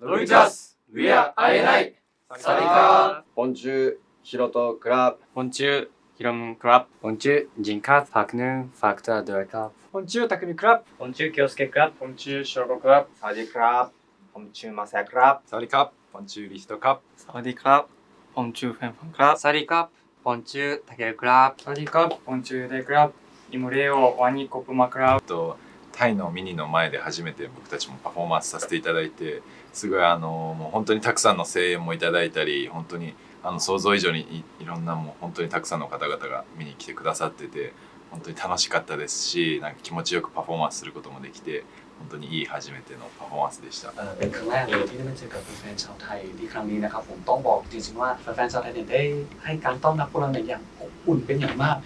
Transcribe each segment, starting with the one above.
ノルジャス、ウィア、アイエナイ、サリカー、ポンチュー、ヒロト、クラブ、ポンチュー、ヒロム、クラブ、ポンチュー、ジンカー、ファクヌー、ファクター、ドラカー、ポンチュー、タクミ、クラブ、ポンチュー、キョウスケ、クラブ、ポンチュー、ショーゴ、クラブ、サディ、クラブ、ポンチュー、マサ、クラブ、サディ、カップ、ポンチュー、リスト、カップ、サディ、クラブ、ポンチュー、フェン、ファン、クラブ、サディ、カップ、ポンチュー、タケル、クラブ、サディ、カップ、ポンチュー、デ、クラブ、イムレオ、ワニ、コプ、マ、クラブ、タイのミニの前で初めて僕たちもパフォーマンスさせていただいてすごいあのもう本当にたくさんの声援もいただいたり本当にあの想像以上にいいろんなもう本当にたくさんの方々が見に来てくださってて本当に楽しかったですしなんか気持ちよくパフォーマンスすることもできて本当にいい初めてのパフォーマンスでした。 เอ่อเป็นครั้งแรกเลยที่ได้มาเจอกับแฟนๆชาวไทยที่ครั้งนี้นะครับผมต้องบอกจริงๆว่าแฟนๆชาวไทยเนี่ยได้ให้การต้อนรับพวกเราเนี่ยอย่างอบอุ่นเป็นอย่างมาก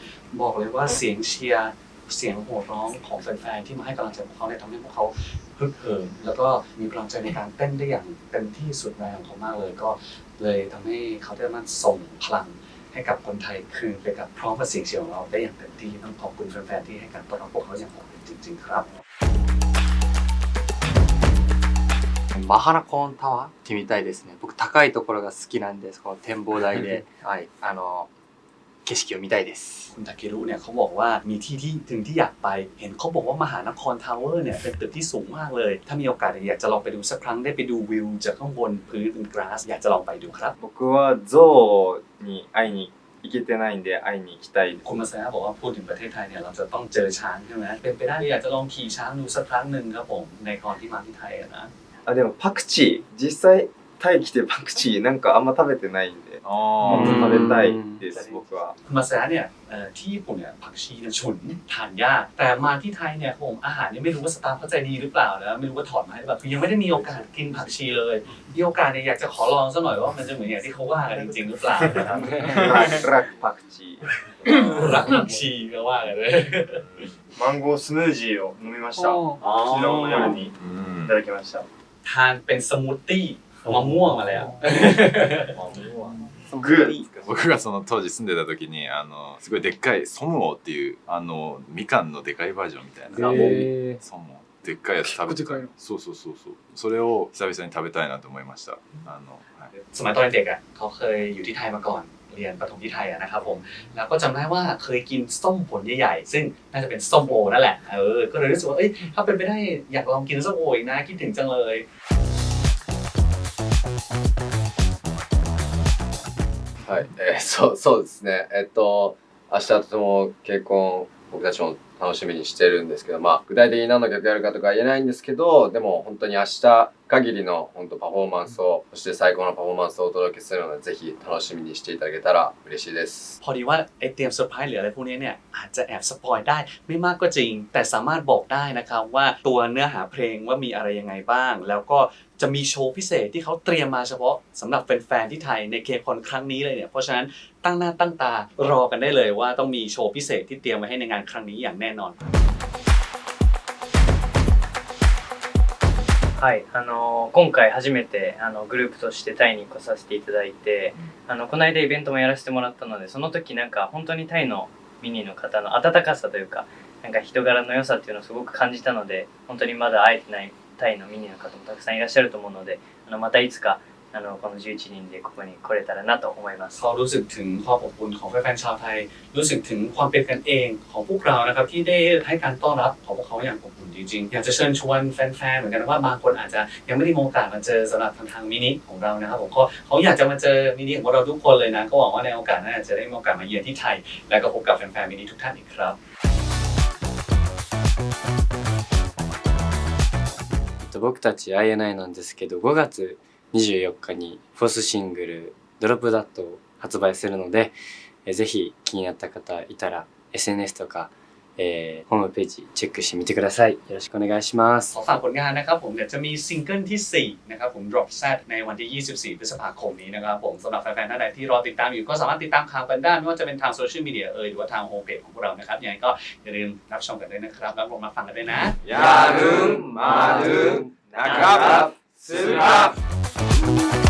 บอกเลยว่าเสียงเชียร์ เสียงโห่ร้องของแฟนๆที่มาให้กำลังใจพวกเขาเนี่ยทำให้พวกเขาฮึกเหิมแล้วก็มีพลังใจในการเต้นได้อย่างเต็มที่สุดแรงของเขามากเลย ก็เลยทำให้เขาได้มาส่งพลังให้กับคนไทยคืนไปกับพร้อมกับเสียงเชียร์ของเราได้อย่างเต็มที่ต้องขอบคุณแฟนๆที่ให้การต้อนรับพวกเขาอย่างอบอุ่นจริง ๆ ครับ マハナコーンタワーってみたいですね僕高いところが好きなんですこの展望台ではいあの 景色を見たいです คุณทาเครุเนี่ยเขาบอกว่ามีที่ที่ถึงที่อยากไป เห็นเขาบอกว่ามหานครทาวเวอร์เนี่ยเป็นตึกที่สูงมากเลย ถ้ามีโอกาสเนี่ยอยากจะลองไปดูสักครั้งได้ไปดูวิวจากข้างบนพื้นเป็นกราส อยากจะลองไปดูครับ 僕はゾウに会いに行けてないんで会いに行きたいです คุณมาซาบอกว่าพูดถึงประเทศไทยเนี่ยเราจะต้องเจอช้างใช่ไหมเป็นไปได้อยากจะลองขี่ช้างดูสักครั้งหนึ่งครับผมในตอนที่มาที่ไทยอะนะ あでもパクチー実際 タイ来てパクチーなんかあんま食べてないんで、もっと食べたいです、僕は。มาแซเนี่ยที่ผมเนี่ยผักชีเนี่ยชนทานยาก แต่มาที่ไทยเนี่ยผมอาหารเนี่ยไม่รู้ว่าสตาฟเข้าใจดีหรือเปล่านะไม่รู้ว่าถอดมาห้แบบยังไม่ได้มีโอกาสกินผักชีเลยมีโอกาสเนี่ยอยากจะขอลองสักหน่อยว่ามันจะเหมือนอย่างที่เขาว่ากันจริงๆหรือเปล่านะครับรักผักชีรักผักชีก็ว่ากันเลยมังโกสมูทจี้を飲みました昨日の夜にいただきましたทานเป็นสมูทตี้ มะม่วงมาแล้ว グー僕がその当時住んでた時にあのすごいでっかいソムオっていうあのみかんのでかいバージョンみたいな、へソムオでっかいやつ食べてたそうそうそうそうそれを久々に食べたいなと思いましたあの、はい、 สมัยตอนเด็กอ่ะเขาเคยอยู่ที่ไทยมาก่อน เรียนประถมที่ไทยอะนะครับผม แล้วก็จำได้ว่าเคยกินส้มผลใหญ่ๆ ซึ่งน่าจะเป็นส้มโอนั่นแหละ เออ ก็เลยรู้สึกว่า เอ้ย ถ้าเป็นไปได้อยากลองกินส้มโออีกนะ คิดถึงจังเลย はい、えー、そうそうですね。えっと明日とても結婚僕たちも楽しみにしてるんですけどまあ具体的に何の曲やるかとか言えないんですけどでも本当に明日限りの本当パフォーマンスをそして最高のパフォーマンスをお届けするのでぜひ楽しみにしていただけたら嬉しいです พอดีว่าไอเตรียมเซอร์ไพรส์หรืออะไรพวกนี้เนี่ยอาจจะแอบสปอยได้ไม่มากก็จริง แต่สามารถบอกได้นะครับว่าตัวเนื้อหาเพลงว่ามีอะไรยังไงบ้าง แล้วก็จะมีโชว์พิเศษที่เขาเตรียมมาเฉพาะสำหรับแฟนๆที่ไทยในเคคอนครั้งนี้เลยเนี่ยเพราะฉะนั้นตั้งหน้าตั้งตารอกันได้เลยว่าต้องมีโชว์พิเศษที่เตรียมไว้ให้ในงานครั้งนี้อย่างแน่นอน はい、あの今回初めてあのグループとしてタイに来させていただいて、あのこの間イベントもやらせてもらったのでその時なんか本当にタイのミニの方の温かさというかなんか人柄の良さっていうのをすごく感じたので本当にまだ会えてないタイのミニの方もたくさんいらっしゃると思うのであのまたいつかあのこの11人でここに来れたらなと思います。 เขารู้สึกถึงความอบอุ่นของแฟนๆชาวไทย รู้สึกถึงความเป็นกันเองของพวกเรานะครับที่ได้ให้การต้อนรับของพวกเขาอย่างอบอุ่นจริงๆ อยากจะเชิญชวนแฟนๆเหมือนกันว่าบางคนอาจจะยังไม่ได้มีโอกาสมาเจอสำหรับทางทางมินิของเรานะครับผมเขาเขาอยากจะมาเจอมินิของเราทุกคนเลยนะก็หวังว่าในโอกาสหนั้นจะได้มีโอกาสมาเยือนที่ไทย และก็พบกับแฟนๆมินิทุกท่านอีกครับ えっと僕たち INI なんですけど5月 24日にフォースシングル「ドロップダット」を発売するので、えーぜひ気になった方いたら SNS とか、えーホームページチェックしてみてくださいよろしくお願いします ขอฝากผลงานนะครับผมเดี๋ยวจะมีซิงเกิลที่ 4 นะครับผม Drop Z ในวันที่ 24 พฤษภาคมนี้นะครับผมสำหรับแฟนๆท่านใดที่รอติดตามอยู่ก็สามารถติดตามข่าวกันได้ไม่ว่าจะเป็นทางโซเชียลมีเดียเอ่ยหรือว่าทางโฮมเพจของพวกเรานะครับยังไงก็อย่าลืมรับชมกันด้วยนะครับรับชมมาฟังกันด้วยนะ やるんまるん中すら Thank you.